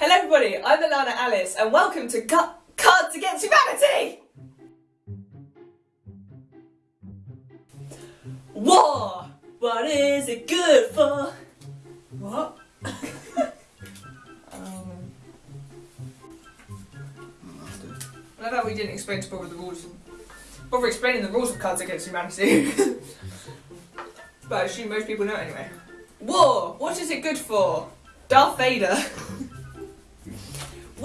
Hello everybody, I'm Alana Alice and welcome to Gu- Cards Against Humanity! War! What is it good for? What? um, I how we didn't explain to Bobber the rules. Bother explaining the rules of Cards Against Humanity. but I assume most people know it anyway. War! What is it good for? Darth Vader.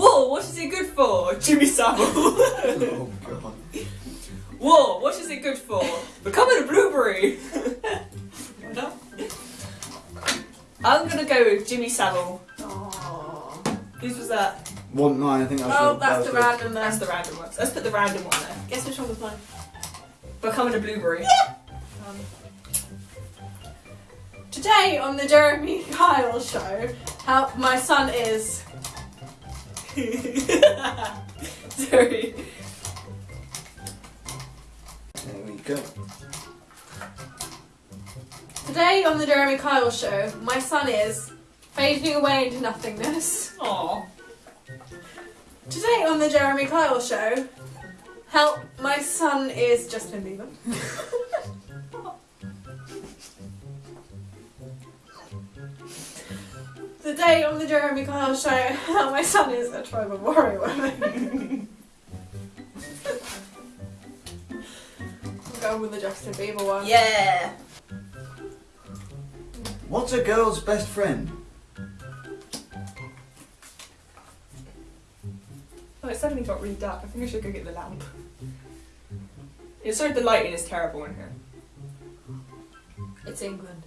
War! What is it good for? Jimmy Savile. Oh god. War! What is it good for? Becoming a blueberry. I'm gonna go with Jimmy Savile. Aww. Whose was that? One mine, I think that was Oh, the- that's that the was random That's the random one. Let's put the random one there. Guess which one was mine? Becoming a blueberry. Um, today on the Jeremy Kyle show, how my son is. Sorry. There we go. Today on the Jeremy Kyle show, my son is fading away into nothingness. Aww. Today on the Jeremy Kyle show, help, my son is Justin Bieber. Today on the Jeremy Kyle show, help, my son is a tribal warrior woman. I'm going with the Justin Bieber one. Yeah. What's a girl's best friend? Oh, it suddenly got really dark. I think I should go get the lamp. Yeah, sorry, the lighting is terrible in here. It's England.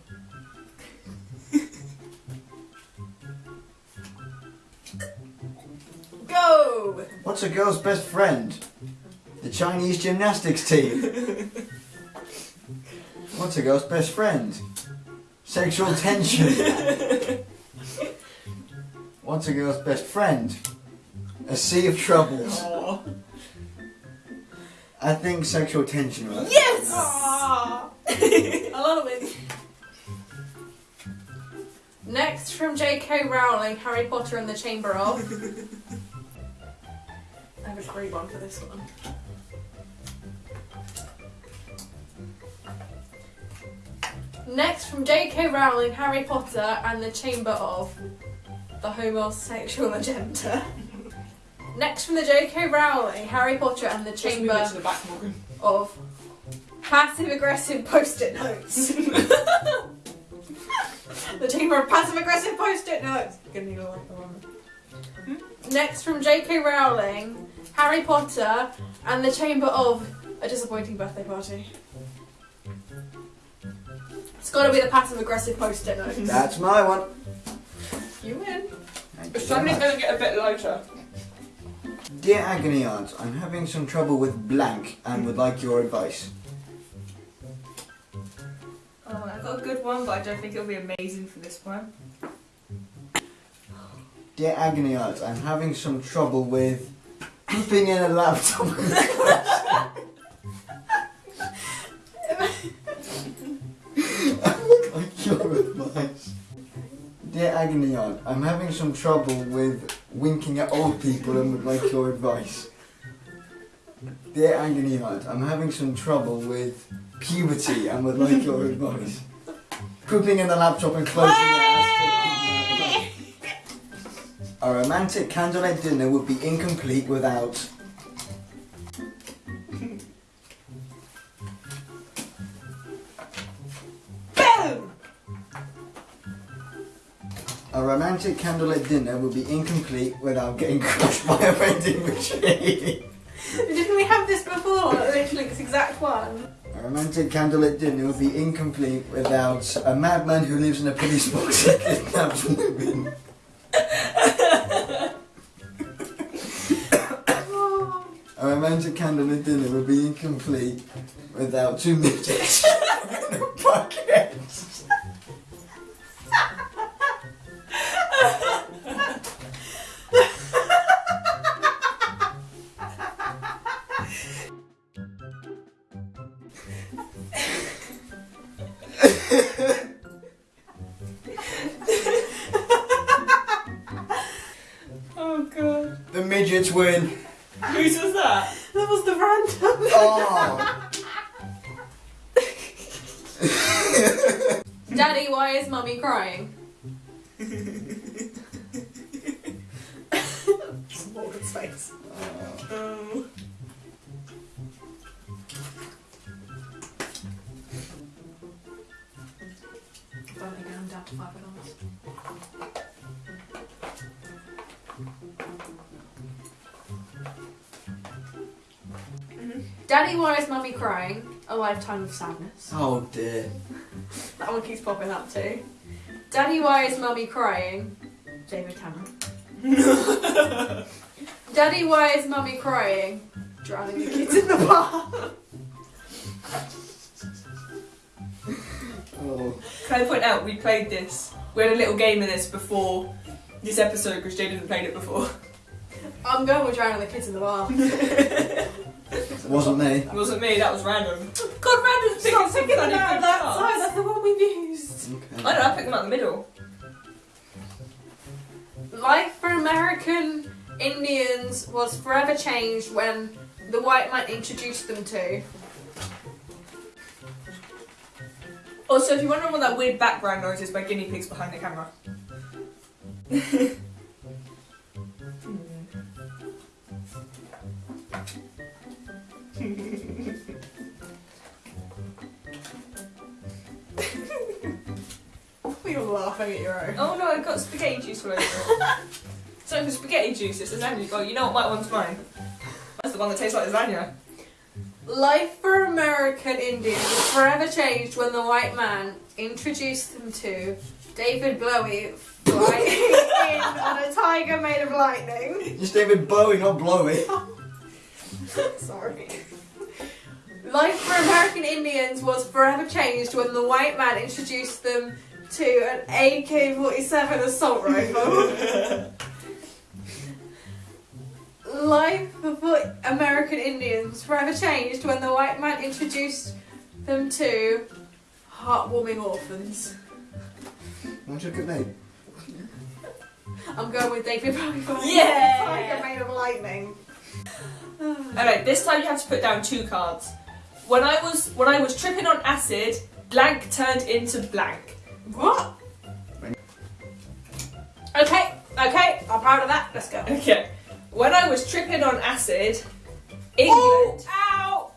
Go! What's a girl's best friend? The Chinese gymnastics team. What's a girl's best friend? Sexual tension. What's a girl's best friend? A sea of troubles. Aww. I think sexual tension, right? Yes! Aww. I love it. Next from J.K. Rowling, Harry Potter and the Chamber of. Great one for this one. Next from J.K. Rowling, Harry Potter and the Chamber of the homosexual agenda. Next from the J.K. Rowling, Harry Potter and the Chamber the back, of passive aggressive post-it notes. the chamber of passive aggressive post-it notes. Gonna need a like one. Next from J.K. Rowling, Harry Potter, and the chamber of a disappointing birthday party. It's got to be the passive aggressive post-it notes. That's my one. you win. Thank But you very suddenly it's much. gonna get a bit lighter. Dear Agony Aunt, I'm having some trouble with blank and would like your advice. Oh, I've got a good one, but I don't think it'll be amazing for this one. Dear Agony Aunt, I'm having some trouble with pooping in a laptop. I would like your advice. Dear Agony Aunt, I'm having some trouble with winking at old people and would like your advice. Dear Agony Aunt, I'm having some trouble with puberty and would like your advice. Pooping in the laptop and closing your A romantic candlelit dinner would be incomplete without. Boom! A romantic candlelit dinner would be incomplete without getting crushed by a vending machine. Didn't we have this before? Literally, this exact one. A romantic candlelit dinner would be incomplete without a madman who lives in a police box and kidnaps women. A romantic candlelit dinner would be incomplete without two midgets in a bucket. oh god. The midgets win. Whose was that? That was the random. Oh. Daddy, why is mummy crying? Morgan's face. Oh. Only going down to five dollars. Daddy, why is mummy crying? A lifetime of sadness. oh dear. That one keeps popping up too. Daddy, why is mummy crying? David Cameron. Daddy, why is mummy crying? Drowning the kids in the bar. Oh. Can I point out we played this? We had a little game of this before this episode because Jay didn't played it before. I'm going with drowning the kids in the bar. It wasn't me. It wasn't me, that was random. God, random's picking Stop some picking them bloody out of that cards. side. That's the one we've used. Okay. I don't know, I picked them out in the middle. Life for American Indians was forever changed when the white man introduced them to. Also, if you're wondering what that weird background noise is by guinea pigs behind the camera. You're laughing at your own. oh no, I've got spaghetti juice all over it. so for spaghetti juice, it's lasagna. Oh, you know what my one's mine? That's the one that tastes like lasagna. Life for American Indians was forever changed when the white man introduced them to David Bowie flying in on a tiger made of lightning. It's David Bowie, not Blowy. Sorry. Life for American Indians was forever changed when the white man introduced them to an AK-47 assault rifle. Life for American Indians forever changed when the white man introduced them to heartwarming orphans. What's your good name? I'm going with David Bowie. for Yeah! Tiger made of lightning. Alright, this time you have to put down two cards. When I was when I was tripping on acid, blank turned into blank. What? Okay, okay, I'm proud of that. Let's go. Okay. When I was tripping on acid, England. Oh, ow!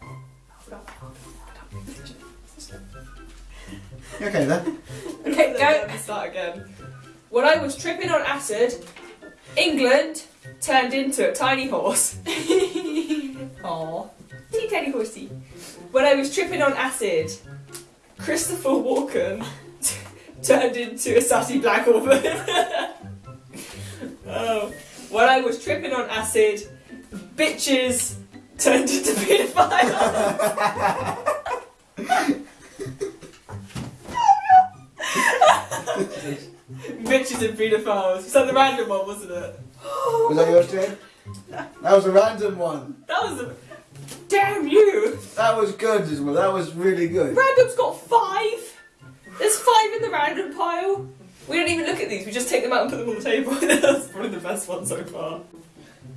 You Okay then. Okay, go. Start again. When I was tripping on acid, England turned into a tiny horse. Aww. Teeny tiny horsey. When I was tripping on acid, Christopher Walken turned into a sassy black woman. Um, oh. When I was tripping on acid, bitches turned into pedophiles. bitches and pedophiles. Was that the random one, wasn't it? Was that yours, Jane? That was a random one. That was a. Damn you! That was good as well. That was really good. Random's got five! There's five in the random pile! We don't even look at these, we just take them out and put them on the table. That's probably the best one so far.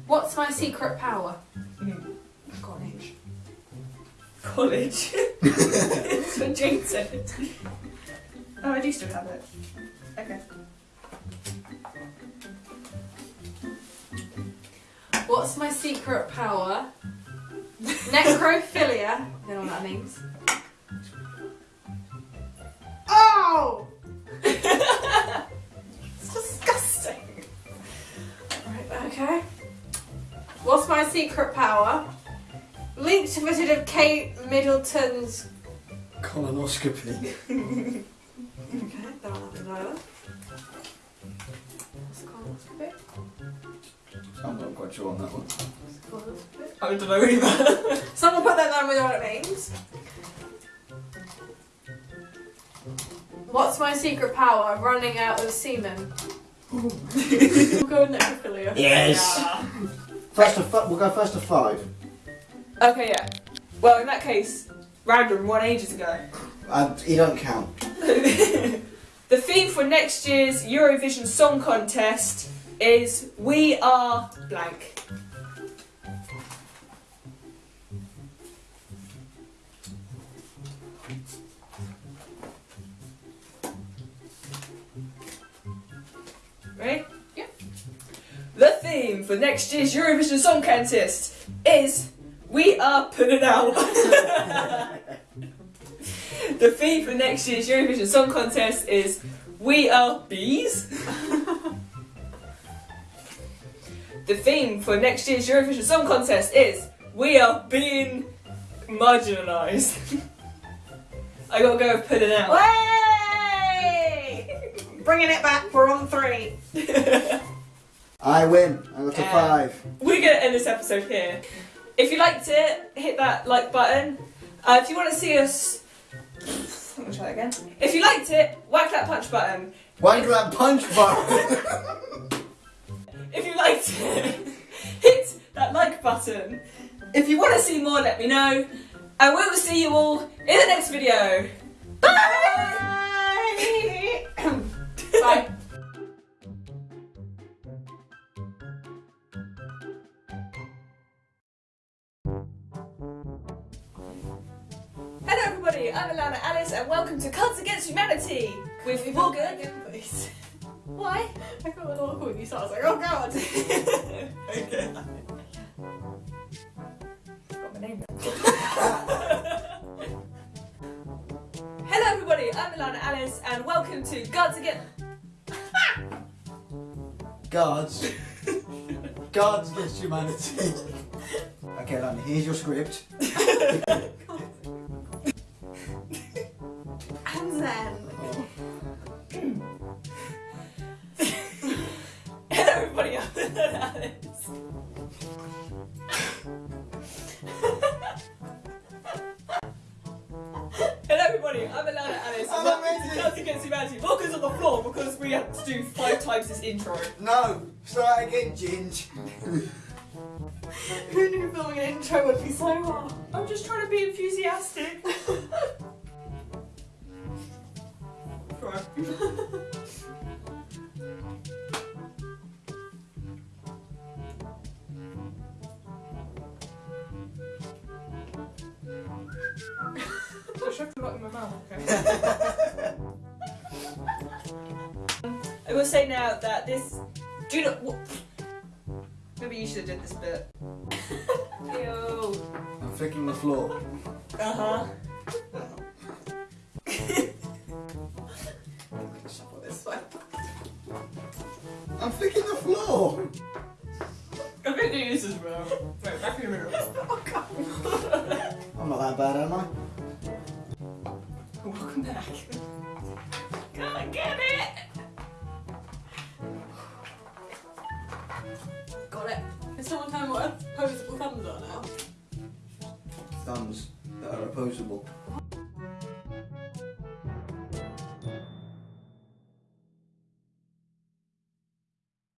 What's my secret power? Mhm. College. College. That's what Jane said. Oh, I do still have it. Okay. What's my secret power? Necrophilia. I don't know what that means. Okay. What's my secret power? Linked visit of Kate Middleton's. Colonoscopy. Okay, don't have to know colonoscopy? I'm not quite sure on that one. Colonoscopy? I don't know either. Someone put that down with what it means. What's my secret power? Running out of semen we'll go necrophilia. Yes! Yeah. First of, we'll go first to five. Okay, yeah. Well, in that case, random, one ages ago. Uh, you don't count. the theme for next year's Eurovision Song Contest is We Are Blank. For next year's Eurovision Song Contest is We Are Putting Out. the theme for next year's Eurovision Song Contest is We Are Bees. the theme for next year's Eurovision Song Contest is We Are Being Marginalised. I gotta go with putting out. Way! Bringing it back. We're on three. I win. I got a Um, five. We're gonna end this episode here. If you liked it, hit that like button. Uh, if you want to see us, let me try that again. If you liked it, whack that punch button. Why do that punch button? If you liked it, hit that like button. If you want to see more, let me know. And we will see you all in the next video. Bye! Bye. I'm Alana Alice, and welcome to Cards Against Humanity with Morgan. please. Why? I got a little awkward when you started. I was like, oh god. okay. Got my name. Hello everybody, I'm Ilana Alice and welcome to Gods Against... Guards. Guards against humanity. Okay, Lana, here's your script. We have to do five times this intro. No, start again, Ginge. Who knew filming an intro would be so hard? I'm just trying to be enthusiastic. Right. I shoved a lot in my mouth, okay? say now that this. Do not. Maybe you should have did this bit. Ew. I'm flicking the floor. Uh huh. Shuffle this way. I'm flicking the floor. I'm gonna do this as. Wait, back in the middle. Oh god. I'm not that bad, am I? Welcome back.